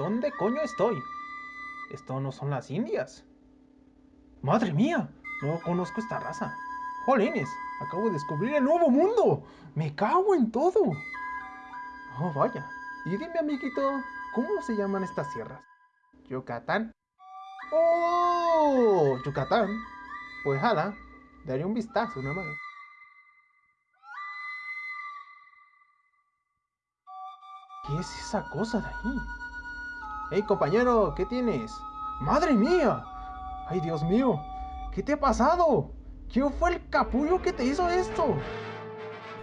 ¿Dónde coño estoy? Esto no son las Indias. ¡Madre mía! No conozco esta raza. ¡Jolines! Acabo de descubrir el nuevo mundo. Me cago en todo. Oh, vaya. Y dime, amiguito, ¿cómo se llaman estas sierras? Yucatán. ¡Oh! Yucatán. Pues jala, daré un vistazo nada más. ¿Qué es esa cosa de ahí? ¡Hey, compañero! ¿Qué tienes? ¡Madre mía! ¡Ay, Dios mío! ¿Qué te ha pasado? ¿Quién fue el capullo que te hizo esto?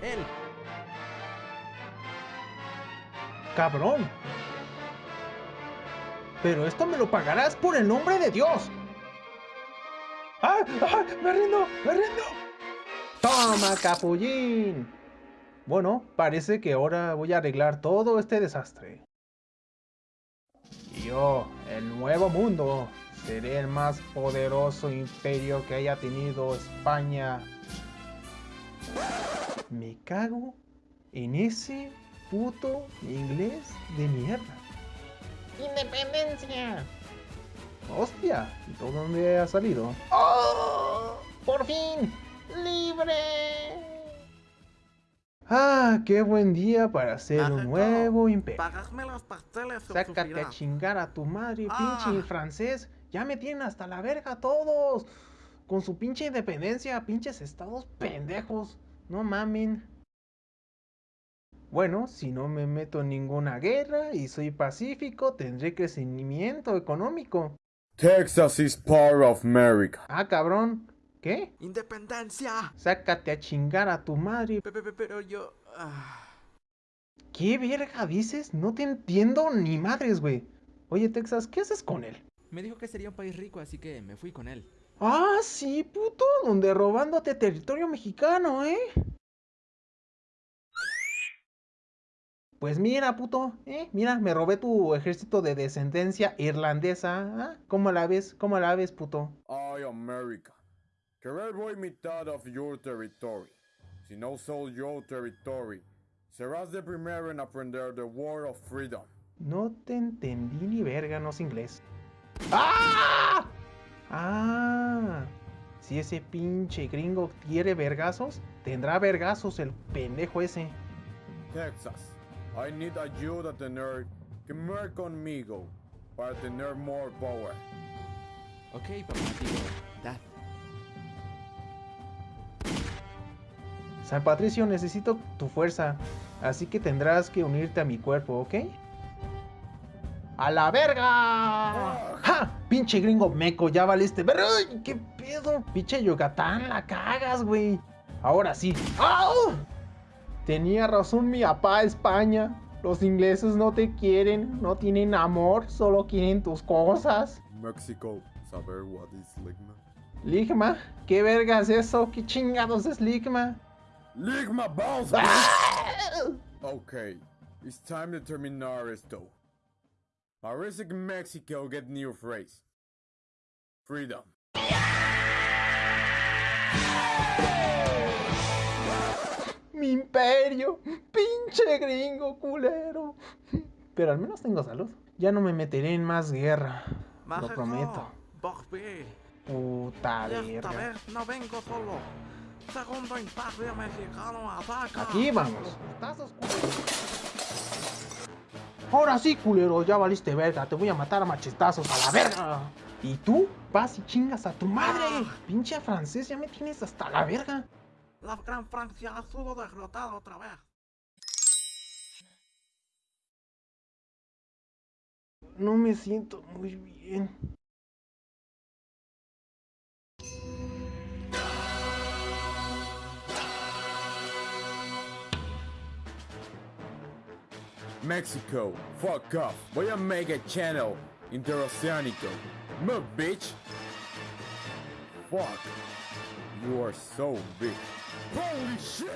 Él. ¡Cabrón! Pero esto me lo pagarás por el nombre de Dios. ¡Ah! ¡Ah! ¡Me rindo! ¡Me rindo! ¡Toma, capullín! Bueno, parece que ahora voy a arreglar todo este desastre. Yo, el nuevo mundo, seré el más poderoso imperio que haya tenido España. Me cago en ese puto inglés de mierda. ¡Independencia! ¡Hostia! ¿Y todo dónde ha salido? ¡Oh! ¡Por fin! ¡Libre! ¡Ah! ¡Qué buen día para hacer un nuevo imperio! Pagadme los pasteles, Sácate a chingar a tu madre, pinche Ah. francés. Ya me tienen hasta la verga todos. Con su pinche independencia, pinches estados pendejos. No mamen. Bueno, si no me meto en ninguna guerra y soy pacífico, tendré crecimiento económico. Texas is part of America. Ah, cabrón. ¿Qué? ¡Independencia! Sácate a chingar a tu madre. Pe- pe- pe- Pero yo... ah. ¿Qué verga dices? No te entiendo ni madres, güey. Oye, Texas, ¿qué haces con él? Me dijo que sería un país rico, así que me fui con él. Ah, sí, puto, donde robándote territorio mexicano, ¿eh? Pues mira, puto, ¿eh? Mira, me robé tu ejército de descendencia irlandesa. ¿ah? ¿Cómo la ves? ¿Cómo la ves, puto? I, America. Querer voy mitad of your territory. Si no soy your territory, serás de primero en aprender the word of freedom. No te entendí ni verga, no es inglés. ¡Ah! Ah. Si ese pinche gringo quiere vergazos, tendrá vergazos el pendejo ese. Texas, I need ayuda a tener que ver conmigo para tener more power. Ok, papá, digo, San Patricio, necesito tu fuerza, así que tendrás que unirte a mi cuerpo, ¿ok? ¡A la verga! ¡Ja! Pinche gringo meco, ya valiste. ¡Ay! ¿Qué pedo? Pinche Yucatán, la cagas, güey. Ahora sí. ¡Au! Tenía razón mi papá España. Los ingleses no te quieren, no tienen amor, solo quieren tus cosas. Mexico, saber what is ligma? Ligma, ¿qué verga es eso? ¿Qué chingados es Ligma? Ligma balls! ¡Ah! Okay, it's time to terminar esto. Parece que Mexico get new phrase. Freedom. Mi imperio, pinche gringo culero. Pero al menos tengo salud. Ya no me meteré en más guerra. Lo prometo. Bogby. Puta esta verga. vez no vengo solo. Segundo imperio mexicano ataca. Aquí vamos. Ahora sí, culero, ya valiste verga. Te voy a matar a machistazos a la verga. Y tú vas y chingas a tu madre. Pinche francés, ya me tienes hasta la verga. La Gran Francia ha sido derrotada otra vez. No me siento muy bien. Mexico, fuck off. Voy a make a channel interoceánico. Move, bitch. Fuck. You are so big. Holy shit!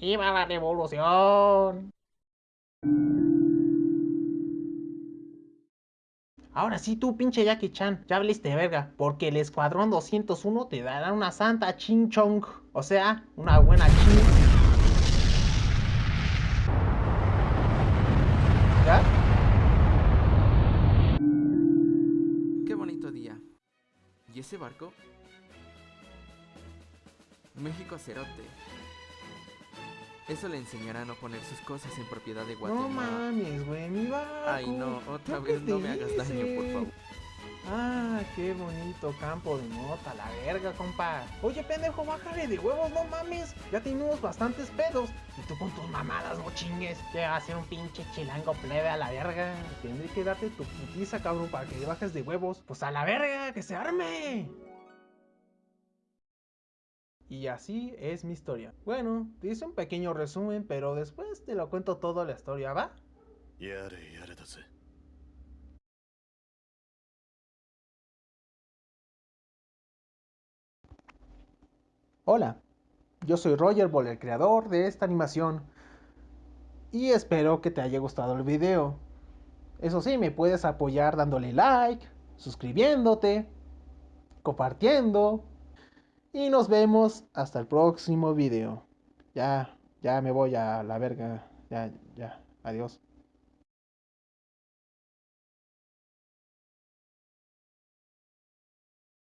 ¡Viva la revolución! Ahora sí, tú, pinche Jackie Chan, ya valiste verga, porque el Escuadrón 201 te dará una santa chinchong, o sea, una buena chin. Barco? México Cerote. Eso le enseñará a no poner sus cosas en propiedad de No Guatemala. mames, güey, mi barco. Ay, no, otra ¿Qué vez no me hagas daño, por favor. Ah, qué bonito campo de nota, la verga, compa. Oye, pendejo, bájale de huevos, no mames. Ya tenemos bastantes pedos. Y tú con tus mamadas, no chingues. Que va a ser un pinche chilango plebe a la verga. Tendré que darte tu putiza, cabrón, para que bajes de huevos. Pues a la verga, que se arme. Y así es mi historia. Bueno, te hice un pequeño resumen, pero después te lo cuento toda la historia, ¿va? やれ Hola, yo soy Roger Ball, el creador de esta animación. Y espero que te haya gustado el video. Eso sí, me puedes apoyar dándole like, suscribiéndote, compartiendo. Y nos vemos hasta el próximo video. Ya, ya me voy a la verga. Ya, ya. Adiós.